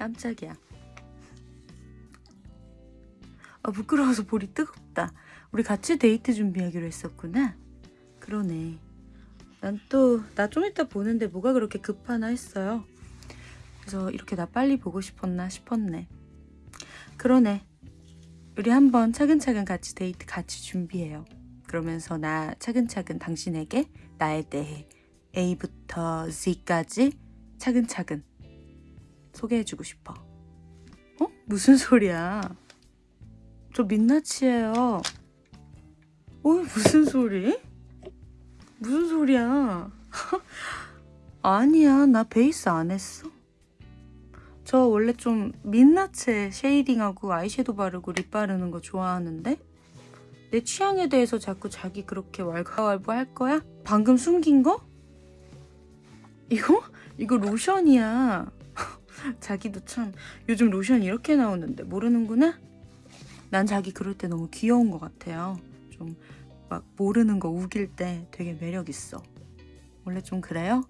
깜짝이야. 아 부끄러워서 볼이 뜨겁다. 우리 같이 데이트 준비하기로 했었구나. 그러네. 난 또 나 좀 이따 보는데 뭐가 그렇게 급하나 했어요. 그래서 이렇게 나 빨리 보고 싶었나 싶었네. 그러네. 우리 한번 차근차근 같이 데이트 같이 준비해요. 그러면서 나 차근차근 당신에게 나에 대해 A부터 Z까지 차근차근 소개해주고 싶어. 어? 무슨 소리야? 저 민낯이에요. 어? 무슨 소리? 무슨 소리야? 아니야, 나 베이스 안 했어. 저 원래 좀 민낯에 쉐이딩하고 아이섀도우 바르고 립 바르는 거 좋아하는데 내 취향에 대해서 자꾸 자기 그렇게 왈가왈부 할 거야? 방금 숨긴 거? 이거? 이거 로션이야. 자기도 참 요즘 로션 이렇게 나오는데 모르는구나? 난 자기 그럴 때 너무 귀여운 것 같아요. 좀 막 모르는 거 우길 때 되게 매력 있어. 원래 좀 그래요?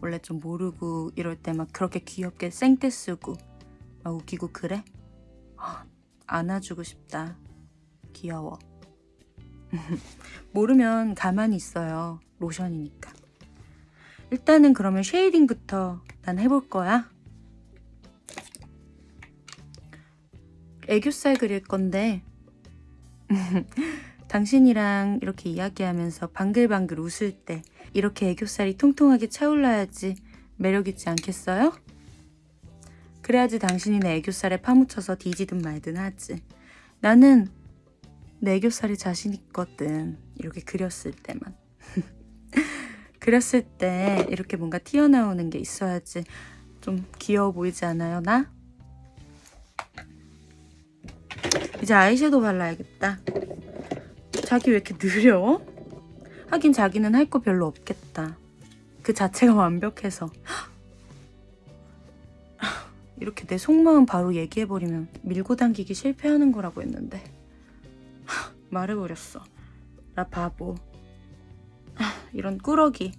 원래 좀 모르고 이럴 때 막 그렇게 귀엽게 생떼 쓰고 막 웃기고 그래? 아, 안아주고 싶다. 귀여워. 모르면 가만히 있어요. 로션이니까. 일단은 그러면 쉐이딩부터 난 해볼 거야. 애교살 그릴 건데 당신이랑 이렇게 이야기하면서 방글방글 웃을 때 이렇게 애교살이 통통하게 차올라야지 매력있지 않겠어요? 그래야지 당신이 내 애교살에 파묻혀서 뒤지든 말든 하지. 나는 내 애교살이 자신 있거든. 이렇게 그렸을 때만. 그렸을 때 이렇게 뭔가 튀어나오는 게 있어야지 좀 귀여워 보이지 않아요, 나? 이제 아이섀도우 발라야겠다. 자기 왜 이렇게 느려? 하긴 자기는 할 거 별로 없겠다. 그 자체가 완벽해서. 이렇게 내 속마음 바로 얘기해버리면 밀고 당기기 실패하는 거라고 했는데 말해버렸어. 나 바보. 이런 꾸러기.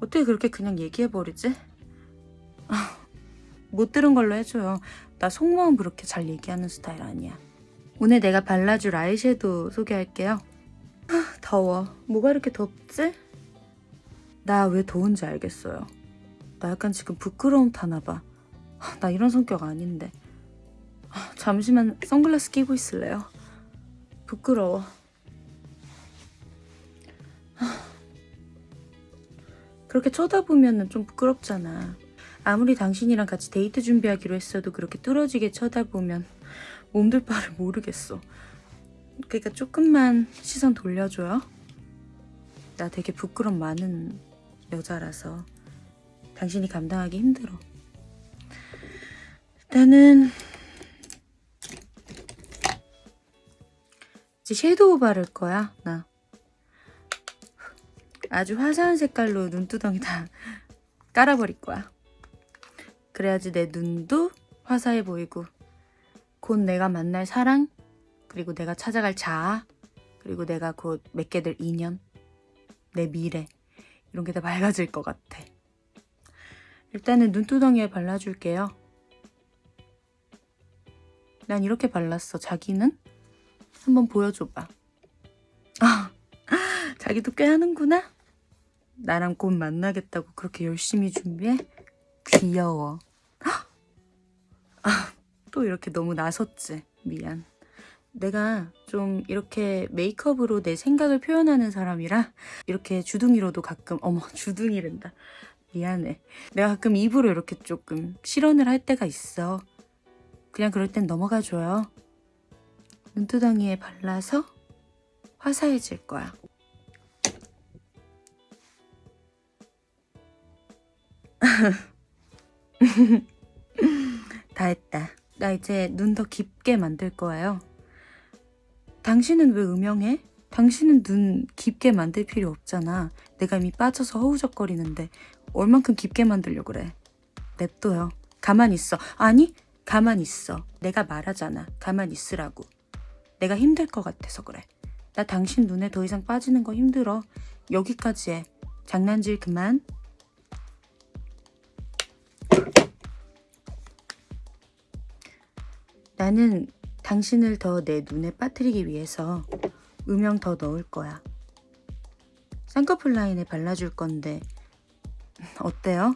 어떻게 그렇게 그냥 얘기해버리지? 못 들은 걸로 해줘요. 나 속마음 그렇게 잘 얘기하는 스타일 아니야. 오늘 내가 발라줄 아이섀도우 소개할게요. 하, 더워. 뭐가 이렇게 덥지? 나 왜 더운지 알겠어요. 나 약간 지금 부끄러움 타나 봐. 하, 나 이런 성격 아닌데. 하, 잠시만 선글라스 끼고 있을래요? 부끄러워. 하, 그렇게 쳐다보면 좀 부끄럽잖아. 아무리 당신이랑 같이 데이트 준비하기로 했어도 그렇게 뚫어지게 쳐다보면 몸둘 바를 모르겠어. 그러니까 조금만 시선 돌려줘요. 나 되게 부끄럼 많은 여자라서 당신이 감당하기 힘들어. 일단은 이제 섀도우 바를 거야, 나. 아주 화사한 색깔로 눈두덩이 다 깔아버릴 거야. 그래야지 내 눈도 화사해 보이고 곧 내가 만날 사랑 그리고 내가 찾아갈 자아 그리고 내가 곧 맺게 될 인연 내 미래 이런 게다 밝아질 것 같아. 일단은 눈두덩이에 발라줄게요. 난 이렇게 발랐어. 자기는? 한번 보여줘봐. 아, 자기도 꽤 하는구나? 나랑 곧 만나겠다고 그렇게 열심히 준비해? 귀여워. 아, 또 이렇게 너무 나섰지 미안. 내가 좀 이렇게 메이크업으로 내 생각을 표현하는 사람이라 이렇게 주둥이로도 가끔 어머 주둥이랜다. 미안해. 내가 가끔 입으로 이렇게 조금 실언을 할 때가 있어. 그냥 그럴 땐 넘어가줘요. 눈두덩이에 발라서 화사해질 거야. 다 했다 나 이제 눈 더 깊게 만들 거예요. 당신은 왜 음영해? 당신은 눈 깊게 만들 필요 없잖아. 내가 이미 빠져서 허우적거리는데 얼만큼 깊게 만들려고 그래. 냅둬요. 가만히 있어. 아니, 가만히 있어. 내가 말하잖아. 가만히 있으라고. 내가 힘들 것 같아서 그래. 나 당신 눈에 더 이상 빠지는 거 힘들어. 여기까지 해. 장난질 그만. 나는 당신을 더 내 눈에 빠뜨리기 위해서 음영 더 넣을 거야. 쌍꺼풀 라인에 발라줄 건데 어때요?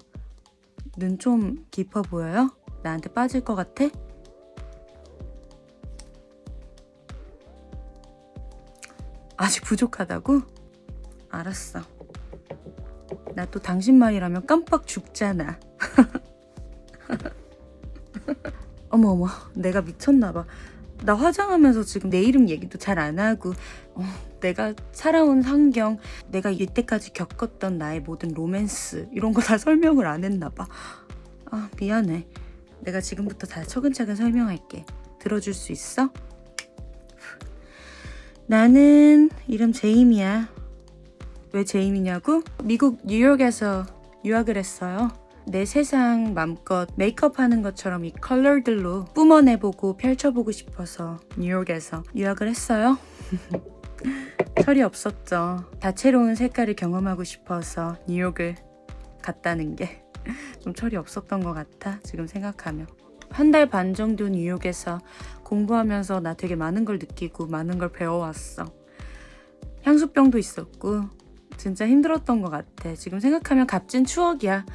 눈 좀 깊어 보여요? 나한테 빠질 것 같아? 아직 부족하다고? 알았어. 나 또 당신 말이라면 깜빡 죽잖아. 어머 어머 내가 미쳤나봐. 나 화장하면서 지금 내 이름 얘기도 잘 안 하고 어, 내가 살아온 환경 내가 이때까지 겪었던 나의 모든 로맨스 이런 거 다 설명을 안 했나 봐. 아 미안해. 내가 지금부터 다 차근차근 설명할게. 들어줄 수 있어? 나는 이름 제임이야. 왜 제임이냐고? 미국 뉴욕에서 유학을 했어요. 내 세상 맘껏 메이크업 하는 것처럼 이 컬러들로 뿜어내보고 펼쳐보고 싶어서 뉴욕에서 유학을 했어요. 철이 없었죠. 다채로운 색깔을 경험하고 싶어서 뉴욕을 갔다는 게 좀 철이 없었던 것 같아. 지금 생각하면. 한달 반 정도 뉴욕에서 공부하면서 나 되게 많은 걸 느끼고 많은 걸 배워왔어. 향수병도 있었고 진짜 힘들었던 것 같아. 지금 생각하면 값진 추억이야.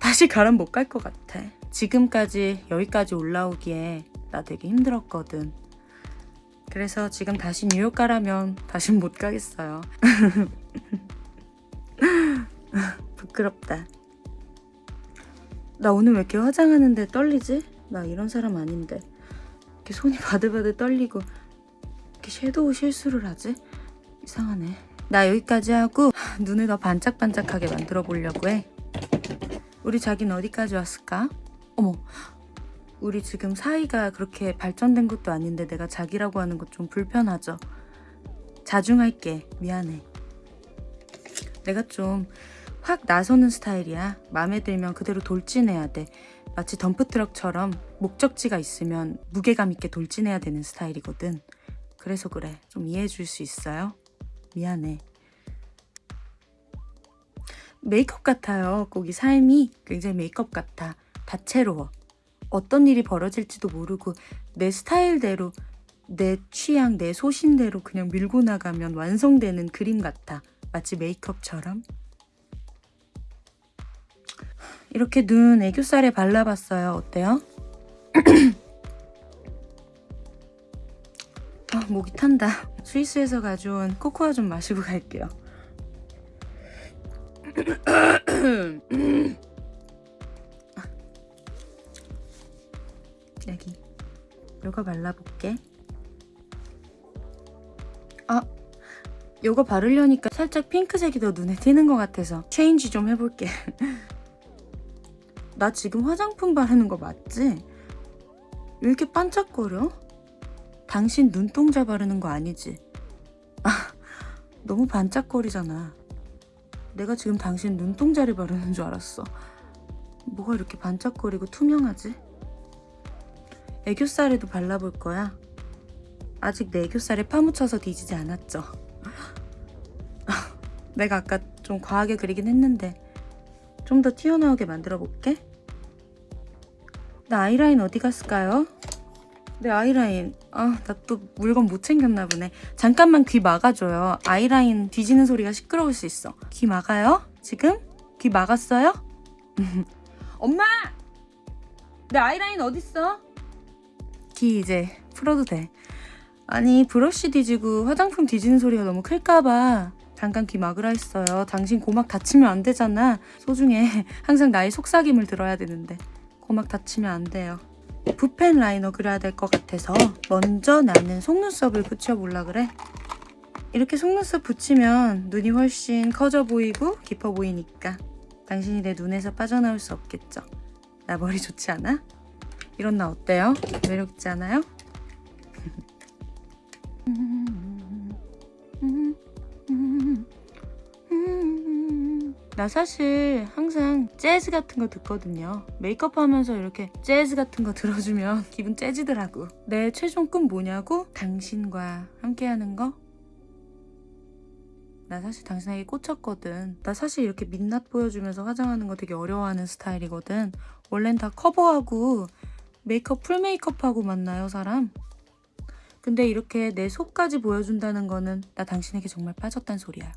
다시 가란 못갈 것 같아. 지금까지 여기까지 올라오기에 나 되게 힘들었거든. 그래서 지금 다시 뉴욕 가라면 다신 못 가겠어요. 부끄럽다. 나 오늘 왜 이렇게 화장하는데 떨리지? 나 이런 사람 아닌데. 이렇게 손이 바들바들 떨리고 이렇게 섀도우 실수를 하지? 이상하네. 나 여기까지 하고 눈을 더 반짝반짝하게 만들어 보려고 해. 우리 자기는 어디까지 왔을까? 어머, 우리 지금 사이가 그렇게 발전된 것도 아닌데 내가 자기라고 하는 것 좀 불편하죠? 자중할게. 미안해. 내가 좀 확 나서는 스타일이야. 마음에 들면 그대로 돌진해야 돼. 마치 덤프트럭처럼 목적지가 있으면 무게감 있게 돌진해야 되는 스타일이거든. 그래서 그래. 좀 이해해 줄 수 있어요? 미안해. 메이크업 같아요. 꼭이 삶이 굉장히 메이크업 같아. 다채로워. 어떤 일이 벌어질지도 모르고 내 스타일대로 내 취향, 내 소신대로 그냥 밀고 나가면 완성되는 그림 같아. 마치 메이크업처럼. 이렇게 눈 애교살에 발라봤어요. 어때요? 아, 목이 탄다. 스위스에서 가져온 코코아 좀 마시고 갈게요. 여기 요거 발라볼게 아 요거 바르려니까 살짝 핑크색이 더 눈에 띄는 것 같아서 체인지 좀 해볼게 나 지금 화장품 바르는 거 맞지? 왜 이렇게 반짝거려? 당신 눈동자 바르는 거 아니지? 아 너무 반짝거리잖아 내가 지금 당신 눈동자를 바르는 줄 알았어. 뭐가 이렇게 반짝거리고 투명하지? 애교살에도 발라볼 거야. 아직 내 애교살에 파묻혀서 뒤지지 않았죠. 내가 아까 좀 과하게 그리긴 했는데 좀 더 튀어나오게 만들어 볼게. 나 아이라인 어디 갔을까요? 내 아이라인 아 나 또 물건 못 챙겼나 보네 잠깐만 귀 막아줘요 아이라인 뒤지는 소리가 시끄러울 수 있어 귀 막아요? 지금? 귀 막았어요? 엄마! 내 아이라인 어딨어? 귀 이제 풀어도 돼 아니 브러쉬 뒤지고 화장품 뒤지는 소리가 너무 클까봐 잠깐 귀 막으라 했어요 당신 고막 다치면 안 되잖아 소중해 항상 나의 속삭임을 들어야 되는데 고막 다치면 안 돼요 붓펜 liner 그려야 될 것 같아서 먼저 나는 속눈썹을 붙여볼라 그래. 이렇게 속눈썹 붙이면 눈이 훨씬 커져 보이고 깊어 보이니까 당신이 내 눈에서 빠져나올 수 없겠죠. 나 머리 좋지 않아? 이런 나 어때요? 매력있지 않아요? 나 사실 항상 재즈 같은 거 듣거든요. 메이크업 하면서 이렇게 재즈 같은 거 들어주면 기분 째지더라고. 내 최종 꿈 뭐냐고? 당신과 함께하는 거? 나 사실 당신에게 꽂혔거든. 나 사실 이렇게 민낯 보여주면서 화장하는 거 되게 어려워하는 스타일이거든. 원래는 다 커버하고 메이크업 풀 메이크업하고 만나요 사람? 근데 이렇게 내 속까지 보여준다는 거는 나 당신에게 정말 빠졌단 소리야.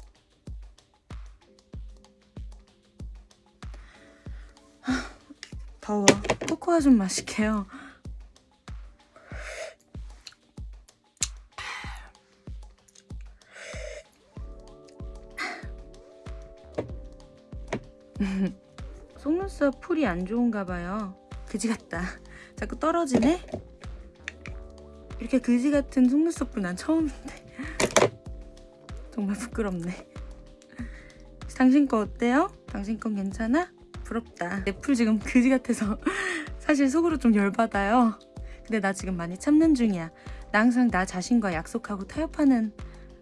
더워. 코코아 좀 마실게요. 속눈썹 풀이 안 좋은가 봐요. 그지 같다. 자꾸 떨어지네? 이렇게 그지 같은 속눈썹 풀난 처음인데. 정말 부끄럽네. 당신 거 어때요? 당신 건 괜찮아? 부럽다. 내 풀 지금 그지 같아서 사실 속으로 좀 열받아요. 근데 나 지금 많이 참는 중이야. 나 항상 나 자신과 약속하고 타협하는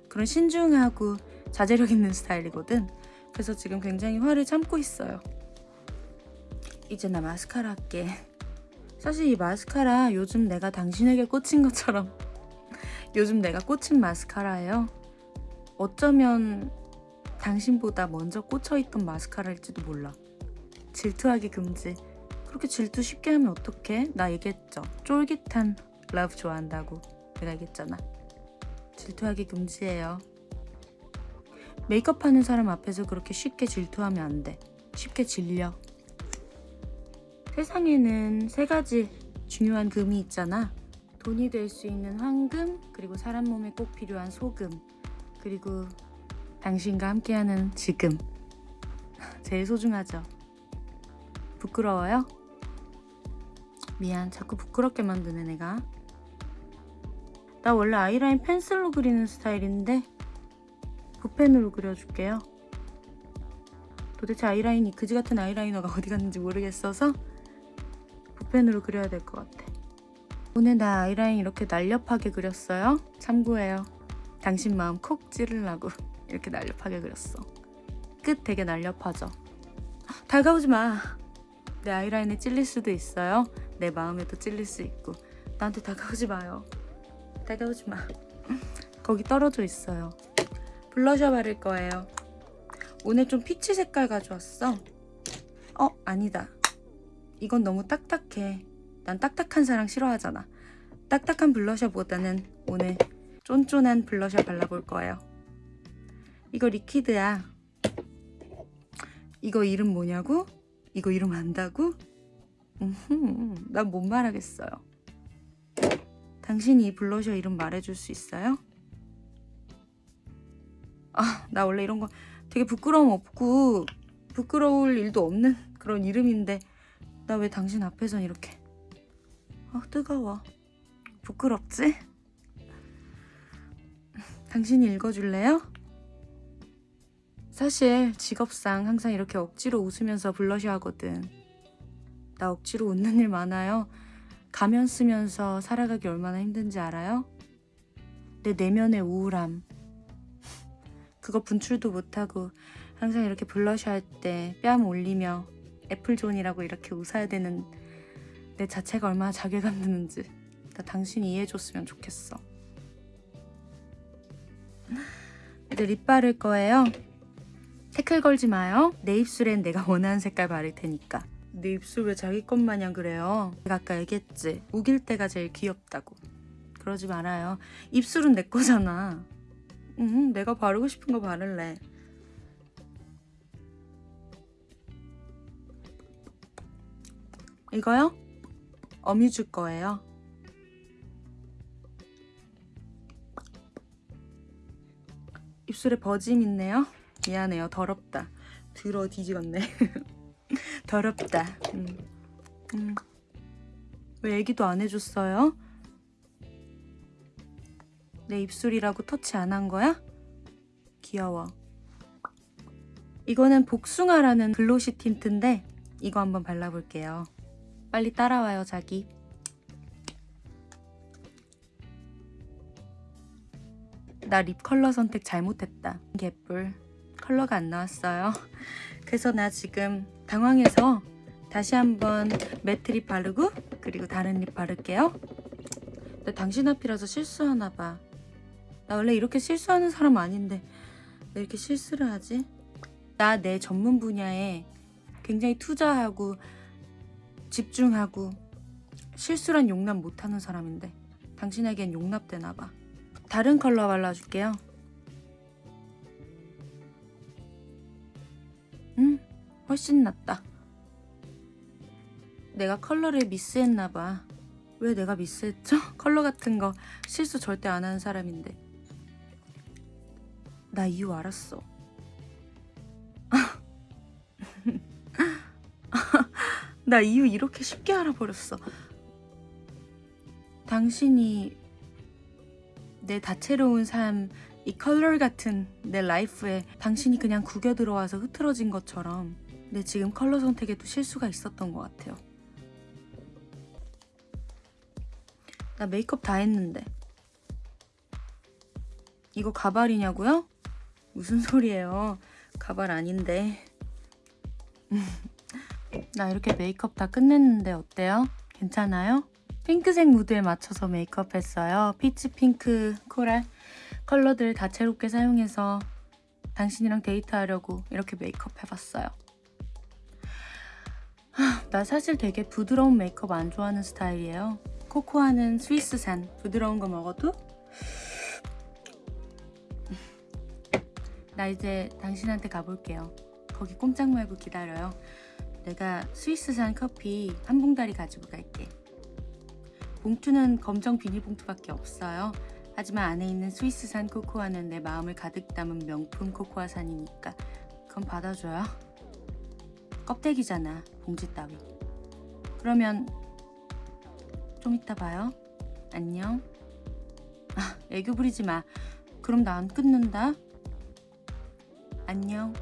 그런 신중하고 자제력 있는 스타일이거든. 그래서 지금 굉장히 화를 참고 있어요. 이제 나 마스카라 할게. 사실 이 마스카라 요즘 내가 당신에게 꽂힌 것처럼 요즘 내가 꽂힌 마스카라예요. 어쩌면 당신보다 먼저 꽂혀있던 마스카라일지도 몰라. 질투하기 금지. 그렇게 질투 쉽게 하면 어떡해? 나 얘기했죠. 쫄깃한 love 좋아한다고. 내가 얘기했잖아. 질투하기 금지예요. 메이크업 하는 사람 앞에서 그렇게 쉽게 질투하면 안 돼. 쉽게 질려. 세상에는 세 가지 중요한 금이 있잖아. 돈이 될 수 있는 황금, 그리고 사람 몸에 꼭 필요한 소금, 그리고 당신과 함께하는 지금. 제일 소중하죠. 부끄러워요? 미안, 자꾸 부끄럽게 만드네, 내가. 나 원래 아이라인 펜슬로 그리는 스타일인데 붓펜으로 그려줄게요. 도대체 아이라인이 그지 같은 아이라이너가 어디 갔는지 모르겠어서 붓펜으로 그려야 될 것 같아. 오늘 나 아이라인 이렇게 날렵하게 그렸어요. 참고해요. 당신 마음 콕 찌르려고 이렇게 날렵하게 그렸어. 끝 되게 날렵하죠. 다가오지 마. 내 아이라인에 찔릴 수도 있어요. 내 마음에도 찔릴 수 있고. 나한테 다가오지 마요. 다가오지 마. 거기 떨어져 있어요. 블러셔 바를 거예요. 오늘 좀 피치 색깔 가져왔어. 어, 아니다. 이건 너무 딱딱해. 난 딱딱한 사람 싫어하잖아. 딱딱한 블러셔보다는 오늘 쫀쫀한 블러셔 발라볼 거예요. 이거 리퀴드야. 이거 이름 뭐냐고? 이거 이름 안다고? 난 못 말하겠어요. 당신이 이 블러셔 이름 말해줄 수 있어요? 아, 나 원래 이런 거 되게 부끄러움 없고 부끄러울 일도 없는 그런 이름인데 나 왜 당신 앞에선 이렇게 아 뜨거워 부끄럽지? 당신이 읽어줄래요? 사실 직업상 항상 이렇게 억지로 웃으면서 블러셔 하거든. 나 억지로 웃는 일 많아요. 가면 쓰면서 살아가기 얼마나 힘든지 알아요? 내 내면의 우울함. 그거 분출도 못하고 항상 이렇게 블러셔 할 때 뺨 올리며 애플존이라고 이렇게 웃어야 되는 내 자체가 얼마나 자괴감 드는지 나 당신이 이해해줬으면 좋겠어. 이제 립 바를 거예요 태클 걸지 마요. 내 입술엔 내가 원하는 색깔 바를 테니까. 내 입술 왜 자기 것 마냥 그래요? 내가 아까 얘기했지. 우길 때가 제일 귀엽다고. 그러지 말아요. 입술은 내 거잖아. 응 내가 바르고 싶은 거 바를래. 이거요? 어뮤즈 거예요. 입술에 버짐 있네요. 미안해요. 더럽다. 들어 뒤지겠네. 더럽다. 음. 음. 왜 얘기도 안 해줬어요? 내 입술이라고 터치 안 한 거야? 귀여워. 이거는 복숭아라는 glossy tint인데 이거 한번 발라볼게요. 빨리 따라와요 자기 나 lip color 선택 잘못했다 개뿔 컬러가 안 나왔어요 그래서 나 지금 당황해서 다시 한번 matte lip 바르고 그리고 다른 lip 바를게요 나 당신 앞이라서 실수하나 봐 나 원래 이렇게 실수하는 사람 아닌데 왜 이렇게 실수를 하지? 나 내 전문 분야에 굉장히 투자하고 집중하고 실수란 용납 못하는 사람인데 당신에겐 용납되나 봐. 다른 컬러 발라줄게요. 훨씬 낫다. 내가 컬러를 미스했나 봐. 왜 내가 미스했죠? 컬러 같은 거 실수 절대 안 하는 사람인데. 나 이유 알았어. 나 이유 이렇게 쉽게 알아버렸어. 당신이 내 다채로운 삶, 이 컬러 같은 내 라이프에 당신이 그냥 구겨 들어와서 흐트러진 것처럼 내 지금 컬러 선택에 도 실수가 있었던 것 같아요. 나 메이크업 다 했는데. 이거 가발이냐고요? 무슨 소리예요? 가발 아닌데. 나 이렇게 메이크업 다 끝냈는데 어때요? 괜찮아요? 핑크색 무드에 맞춰서 메이크업 했어요. peach pink, coral color들 다채롭게 사용해서 당신이랑 데이트하려고 이렇게 메이크업 해봤어요. 하, 나 사실 되게 부드러운 메이크업 안 좋아하는 스타일이에요. 코코아는 스위스산 부드러운 거 먹어도 나 이제 당신한테 가볼게요. 거기 꼼짝 말고 기다려요. 내가 스위스산 커피 한 봉다리 가지고 갈게. 봉투는 검정 비닐봉투밖에 없어요. 하지만 안에 있는 스위스산 코코아는 내 마음을 가득 담은 명품 코코아산이니까 그건 받아줘요. 껍데기잖아, 봉지 따위. 그러면 좀 이따 봐요. 안녕. 아, 애교 부리지 마. 그럼 나 안 끊는다. 안녕.